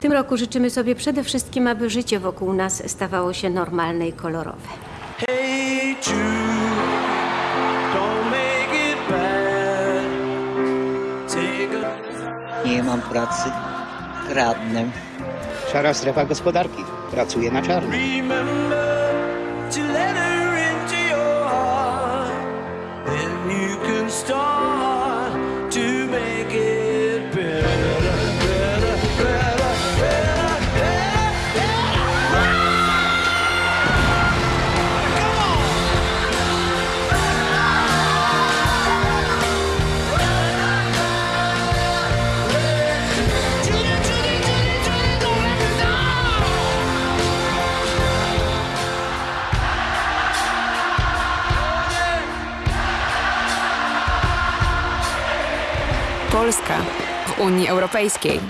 W tym roku życzymy sobie przede wszystkim, aby życie wokół nas stawało się normalne i kolorowe. Hey Jude, don't make it bad. Take a Nie mam pracy, kradnę. Szara strefa gospodarki. Pracuje na czarno. remember to let her Polska w Unii Europejskiej.